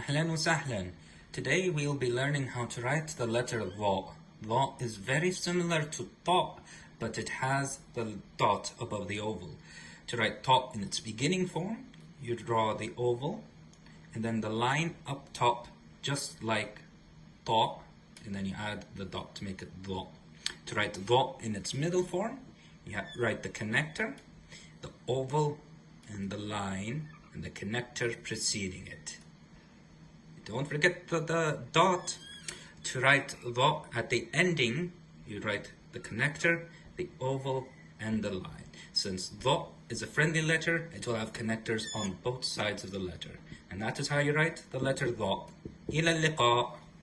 Ahlan wa sahlan. Today we'll be learning how to write the letter Dha. Dha is very similar to Ta, but it has the dot above the oval. To write Ta in its beginning form, you draw the oval and then the line up top, just like Ta, and then you add the dot to make it Dha. To write Dha in its middle form, you write the connector, the oval, and the line, and the connector preceding it. Don't forget the, the dot to write Dha at the ending. You write the connector, the oval, and the line. Since Dha is a friendly letter, it will have connectors on both sides of the letter. And that is how you write the letter Dha. إلى اللقاء